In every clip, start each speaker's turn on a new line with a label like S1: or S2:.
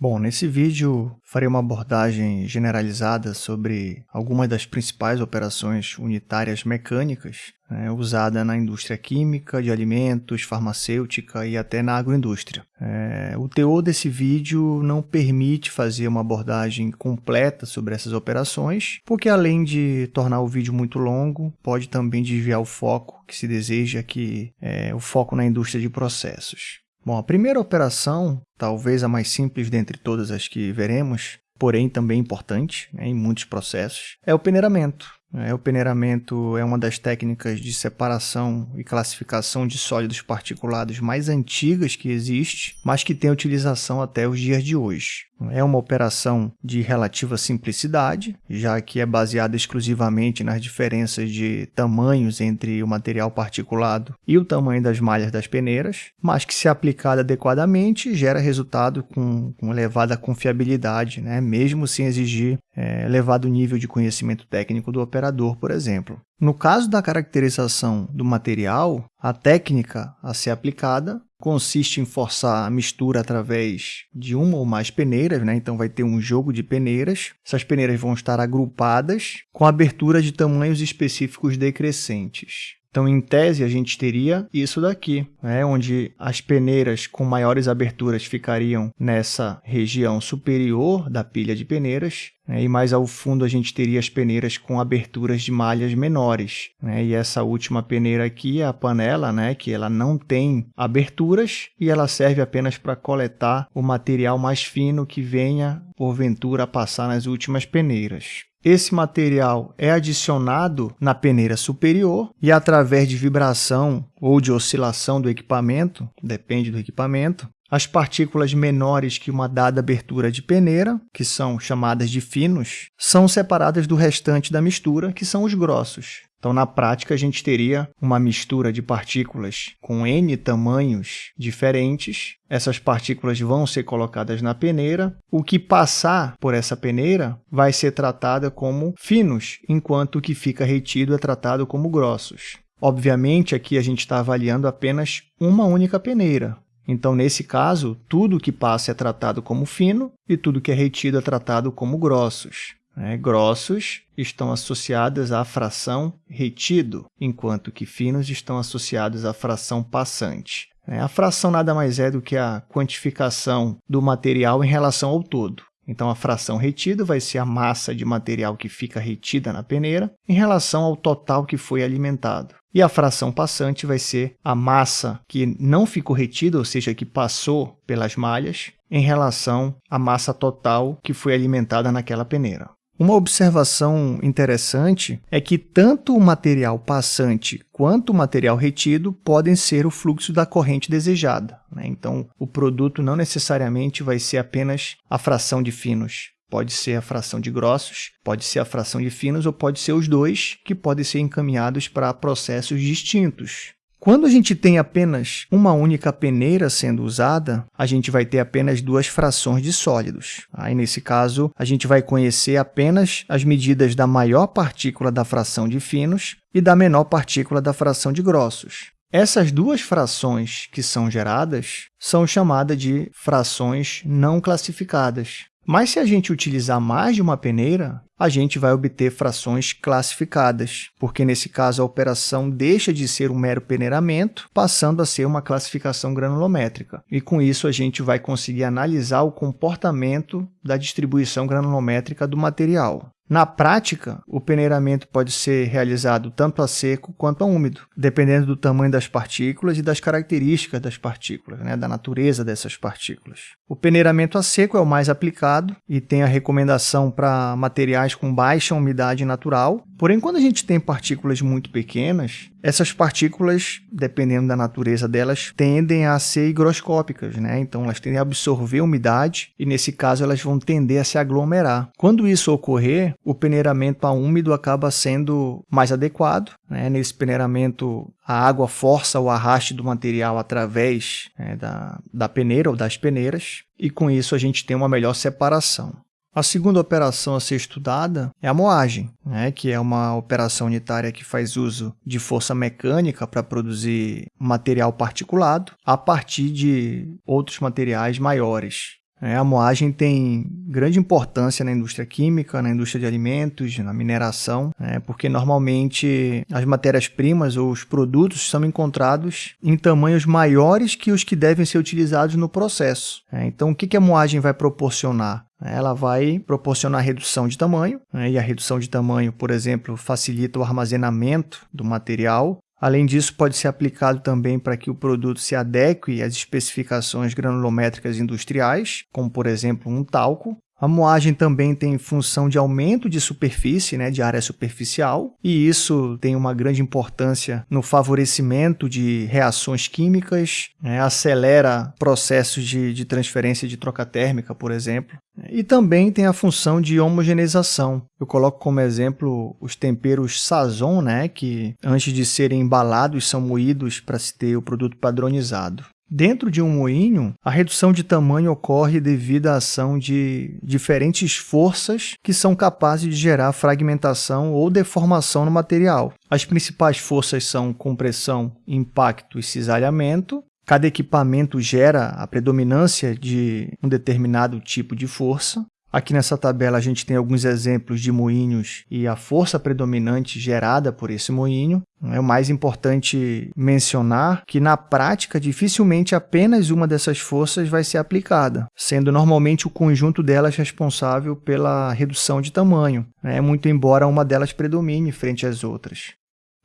S1: Bom, nesse vídeo farei uma abordagem generalizada sobre algumas das principais operações unitárias mecânicas né, usada na indústria química, de alimentos, farmacêutica e até na agroindústria. É, o teor desse vídeo não permite fazer uma abordagem completa sobre essas operações, porque além de tornar o vídeo muito longo, pode também desviar o foco que se deseja, que é o foco na indústria de processos. Bom, a primeira operação, talvez a mais simples dentre todas as que veremos, porém também importante né, em muitos processos, é o peneiramento. É, o peneiramento é uma das técnicas de separação e classificação de sólidos particulados mais antigas que existe, mas que tem utilização até os dias de hoje. É uma operação de relativa simplicidade, já que é baseada exclusivamente nas diferenças de tamanhos entre o material particulado e o tamanho das malhas das peneiras, mas que, se aplicada adequadamente, gera resultado com, com elevada confiabilidade, né? mesmo sem exigir é, elevado nível de conhecimento técnico do operador, por exemplo. No caso da caracterização do material, a técnica a ser aplicada consiste em forçar a mistura através de uma ou mais peneiras, né? então vai ter um jogo de peneiras. Essas peneiras vão estar agrupadas com abertura de tamanhos específicos decrescentes. Então, em tese, a gente teria isso daqui, né, onde as peneiras com maiores aberturas ficariam nessa região superior da pilha de peneiras, né, e mais ao fundo a gente teria as peneiras com aberturas de malhas menores. Né, e essa última peneira aqui é a panela, né, que ela não tem aberturas e ela serve apenas para coletar o material mais fino que venha, porventura, a passar nas últimas peneiras. Esse material é adicionado na peneira superior e através de vibração ou de oscilação do equipamento, depende do equipamento, as partículas menores que uma dada abertura de peneira, que são chamadas de finos, são separadas do restante da mistura, que são os grossos. Então, na prática, a gente teria uma mistura de partículas com N tamanhos diferentes. Essas partículas vão ser colocadas na peneira. O que passar por essa peneira vai ser tratada como finos, enquanto o que fica retido é tratado como grossos. Obviamente, aqui a gente está avaliando apenas uma única peneira. Então, nesse caso, tudo que passa é tratado como fino e tudo que é retido é tratado como grossos. Né? Grossos estão associados à fração retido, enquanto que finos estão associados à fração passante. Né? A fração nada mais é do que a quantificação do material em relação ao todo. Então, a fração retida vai ser a massa de material que fica retida na peneira em relação ao total que foi alimentado. E a fração passante vai ser a massa que não ficou retida, ou seja, que passou pelas malhas, em relação à massa total que foi alimentada naquela peneira. Uma observação interessante é que tanto o material passante quanto o material retido podem ser o fluxo da corrente desejada. Né? Então, o produto não necessariamente vai ser apenas a fração de finos. Pode ser a fração de grossos, pode ser a fração de finos ou pode ser os dois, que podem ser encaminhados para processos distintos. Quando a gente tem apenas uma única peneira sendo usada, a gente vai ter apenas duas frações de sólidos. Aí, nesse caso, a gente vai conhecer apenas as medidas da maior partícula da fração de finos e da menor partícula da fração de grossos. Essas duas frações que são geradas são chamadas de frações não classificadas. Mas se a gente utilizar mais de uma peneira, a gente vai obter frações classificadas, porque nesse caso a operação deixa de ser um mero peneiramento, passando a ser uma classificação granulométrica. E com isso a gente vai conseguir analisar o comportamento da distribuição granulométrica do material. Na prática, o peneiramento pode ser realizado tanto a seco quanto a úmido, dependendo do tamanho das partículas e das características das partículas, né, da natureza dessas partículas. O peneiramento a seco é o mais aplicado e tem a recomendação para materiais com baixa umidade natural, porém quando a gente tem partículas muito pequenas, essas partículas, dependendo da natureza delas, tendem a ser higroscópicas, né? então elas tendem a absorver umidade e nesse caso elas vão tender a se aglomerar. Quando isso ocorrer, o peneiramento a úmido acaba sendo mais adequado. Né? Nesse peneiramento, a água força o arraste do material através né, da, da peneira ou das peneiras, e com isso a gente tem uma melhor separação. A segunda operação a ser estudada é a moagem, né, que é uma operação unitária que faz uso de força mecânica para produzir material particulado a partir de outros materiais maiores. É, a moagem tem grande importância na indústria química, na indústria de alimentos, na mineração, é, porque normalmente as matérias-primas ou os produtos são encontrados em tamanhos maiores que os que devem ser utilizados no processo. É, então, o que a moagem vai proporcionar? Ela vai proporcionar redução de tamanho, né, e a redução de tamanho, por exemplo, facilita o armazenamento do material, Além disso, pode ser aplicado também para que o produto se adeque às especificações granulométricas industriais, como por exemplo um talco. A moagem também tem função de aumento de superfície, né, de área superficial, e isso tem uma grande importância no favorecimento de reações químicas, né, acelera processos de, de transferência de troca térmica, por exemplo, e também tem a função de homogeneização. Eu coloco como exemplo os temperos Sazon, né, que antes de serem embalados são moídos para se ter o produto padronizado. Dentro de um moinho, a redução de tamanho ocorre devido à ação de diferentes forças que são capazes de gerar fragmentação ou deformação no material. As principais forças são compressão, impacto e cisalhamento, Cada equipamento gera a predominância de um determinado tipo de força. Aqui nessa tabela a gente tem alguns exemplos de moinhos e a força predominante gerada por esse moinho. É o mais importante mencionar que, na prática, dificilmente apenas uma dessas forças vai ser aplicada, sendo normalmente o conjunto delas responsável pela redução de tamanho, né? muito embora uma delas predomine frente às outras.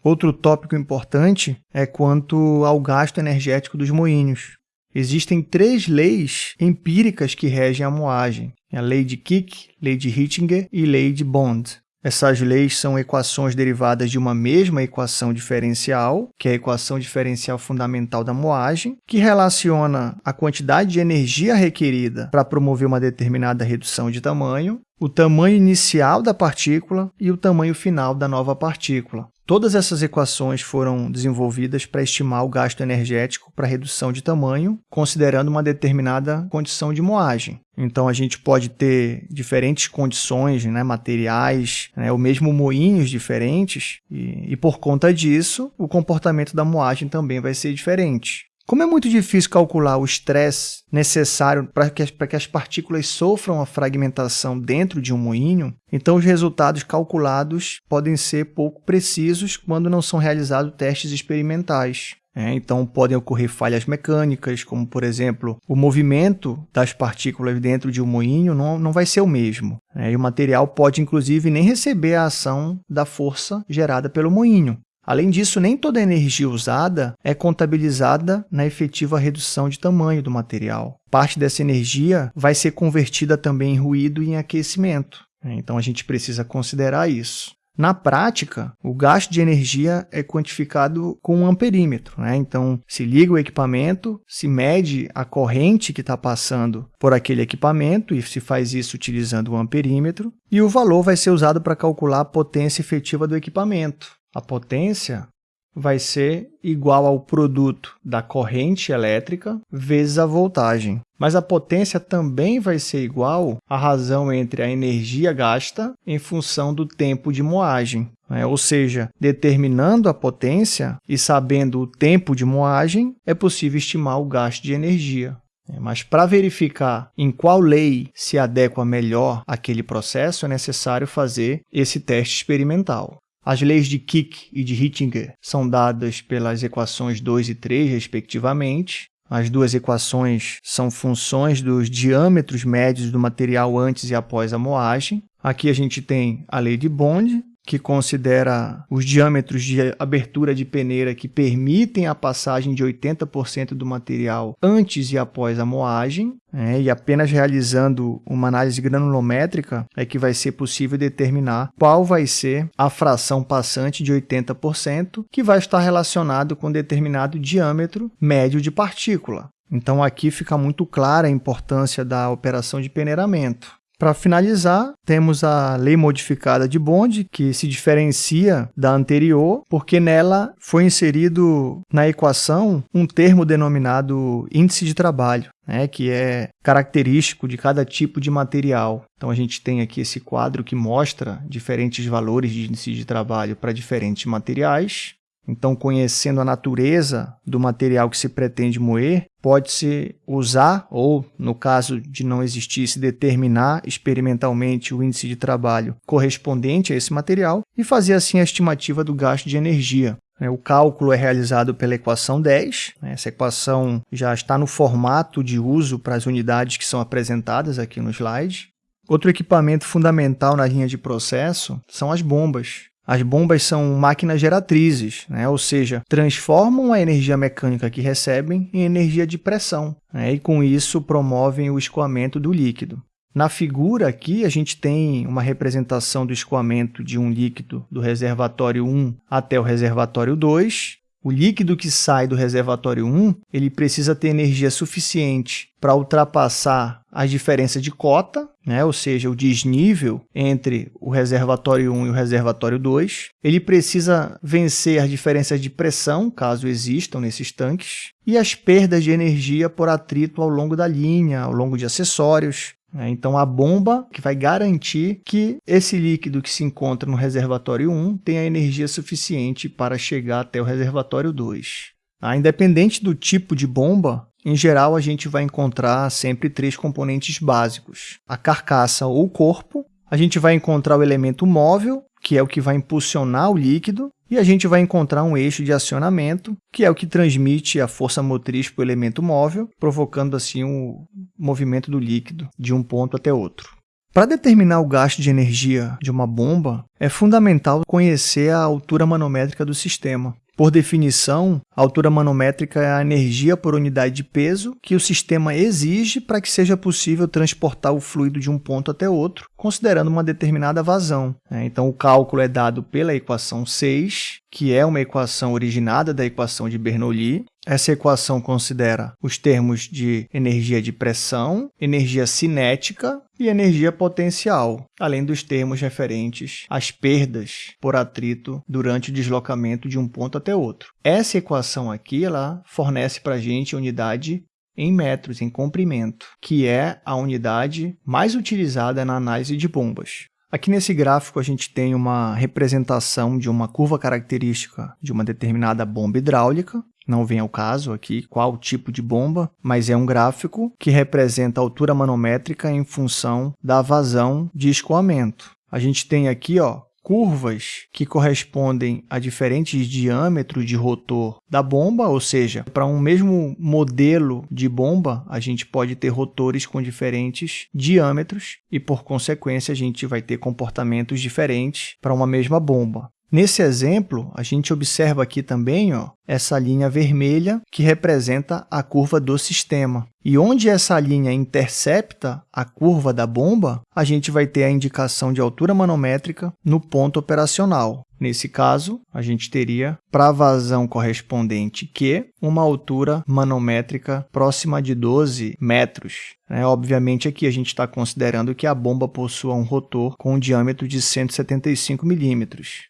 S1: Outro tópico importante é quanto ao gasto energético dos moinhos. Existem três leis empíricas que regem a moagem: a lei de Kick, lei de Hittinger e lei de Bond. Essas leis são equações derivadas de uma mesma equação diferencial, que é a equação diferencial fundamental da moagem, que relaciona a quantidade de energia requerida para promover uma determinada redução de tamanho, o tamanho inicial da partícula e o tamanho final da nova partícula. Todas essas equações foram desenvolvidas para estimar o gasto energético para redução de tamanho, considerando uma determinada condição de moagem. Então, a gente pode ter diferentes condições, né, materiais, né, ou mesmo moinhos diferentes, e, e por conta disso, o comportamento da moagem também vai ser diferente. Como é muito difícil calcular o estresse necessário para que, que, as partículas sofram a fragmentação dentro de um moinho, então os resultados calculados podem ser pouco precisos quando não são realizados testes experimentais. É, então, podem ocorrer falhas mecânicas, como, por exemplo, o movimento das partículas dentro de um moinho não, não vai ser o mesmo. É, e o material pode, inclusive, nem receber a ação da força gerada pelo moinho. Além disso, nem toda a energia usada é contabilizada na efetiva redução de tamanho do material. Parte dessa energia vai ser convertida também em ruído e em aquecimento. Então, a gente precisa considerar isso. Na prática, o gasto de energia é quantificado com um amperímetro. Né? Então, se liga o equipamento, se mede a corrente que está passando por aquele equipamento, e se faz isso utilizando o amperímetro, e o valor vai ser usado para calcular a potência efetiva do equipamento. A potência vai ser igual ao produto da corrente elétrica vezes a voltagem. Mas a potência também vai ser igual à razão entre a energia gasta em função do tempo de moagem. Né? Ou seja, determinando a potência e sabendo o tempo de moagem, é possível estimar o gasto de energia. É, mas para verificar em qual lei se adequa melhor aquele processo, é necessário fazer esse teste experimental. As leis de Kick e de Hittinger são dadas pelas equações 2 e 3, respectivamente. As duas equações são funções dos diâmetros médios do material antes e após a moagem. Aqui a gente tem a lei de Bond, que considera os diâmetros de abertura de peneira que permitem a passagem de 80% do material antes e após a moagem, é, e apenas realizando uma análise granulométrica é que vai ser possível determinar qual vai ser a fração passante de 80%, que vai estar relacionado com determinado diâmetro médio de partícula. Então, aqui fica muito clara a importância da operação de peneiramento. Para finalizar, temos a lei modificada de Bond, que se diferencia da anterior, porque nela foi inserido na equação um termo denominado índice de trabalho, né, que é característico de cada tipo de material. Então a gente tem aqui esse quadro que mostra diferentes valores de índice de trabalho para diferentes materiais. Então, conhecendo a natureza do material que se pretende moer, pode-se usar, ou no caso de não existir, se determinar experimentalmente o índice de trabalho correspondente a esse material e fazer assim a estimativa do gasto de energia. O cálculo é realizado pela equação 10. Essa equação já está no formato de uso para as unidades que são apresentadas aqui no slide. Outro equipamento fundamental na linha de processo são as bombas. As bombas são máquinas geratrizes, né? ou seja, transformam a energia mecânica que recebem em energia de pressão, né? e com isso promovem o escoamento do líquido. Na figura aqui, a gente tem uma representação do escoamento de um líquido do reservatório 1 até o reservatório 2, o líquido que sai do reservatório 1 ele precisa ter energia suficiente para ultrapassar as diferenças de cota, né? ou seja, o desnível entre o reservatório 1 e o reservatório 2. Ele precisa vencer as diferenças de pressão, caso existam nesses tanques, e as perdas de energia por atrito ao longo da linha, ao longo de acessórios? Então, a bomba que vai garantir que esse líquido que se encontra no reservatório 1 tenha energia suficiente para chegar até o reservatório 2. Ah, independente do tipo de bomba, em geral a gente vai encontrar sempre três componentes básicos. A carcaça ou corpo, a gente vai encontrar o elemento móvel, que é o que vai impulsionar o líquido, e a gente vai encontrar um eixo de acionamento, que é o que transmite a força motriz para o elemento móvel, provocando assim o um movimento do líquido de um ponto até outro. Para determinar o gasto de energia de uma bomba, é fundamental conhecer a altura manométrica do sistema. Por definição, a altura manométrica é a energia por unidade de peso que o sistema exige para que seja possível transportar o fluido de um ponto até outro, considerando uma determinada vazão. É, então, o cálculo é dado pela equação 6, que é uma equação originada da equação de Bernoulli, essa equação considera os termos de energia de pressão, energia cinética e energia potencial, além dos termos referentes às perdas por atrito durante o deslocamento de um ponto até outro. Essa equação aqui ela fornece para a gente a unidade em metros, em comprimento, que é a unidade mais utilizada na análise de bombas. Aqui nesse gráfico a gente tem uma representação de uma curva característica de uma determinada bomba hidráulica, não vem ao caso aqui qual tipo de bomba, mas é um gráfico que representa a altura manométrica em função da vazão de escoamento. A gente tem aqui ó, curvas que correspondem a diferentes diâmetros de rotor da bomba, ou seja, para um mesmo modelo de bomba, a gente pode ter rotores com diferentes diâmetros e, por consequência, a gente vai ter comportamentos diferentes para uma mesma bomba. Nesse exemplo, a gente observa aqui também ó, essa linha vermelha que representa a curva do sistema. E onde essa linha intercepta a curva da bomba, a gente vai ter a indicação de altura manométrica no ponto operacional. Nesse caso, a gente teria, para a vazão correspondente Q, uma altura manométrica próxima de 12 metros. É, obviamente, aqui a gente está considerando que a bomba possua um rotor com um diâmetro de 175 milímetros.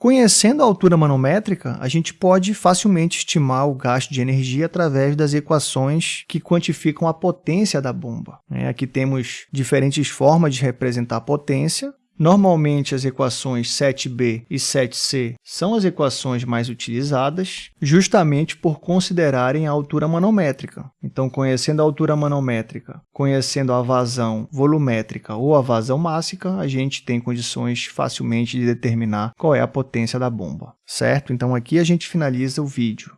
S1: Conhecendo a altura manométrica, a gente pode facilmente estimar o gasto de energia através das equações que quantificam a potência da bomba. É, aqui temos diferentes formas de representar a potência, Normalmente, as equações 7b e 7c são as equações mais utilizadas, justamente por considerarem a altura manométrica. Então, conhecendo a altura manométrica, conhecendo a vazão volumétrica ou a vazão mássica, a gente tem condições facilmente de determinar qual é a potência da bomba, certo? Então, aqui a gente finaliza o vídeo.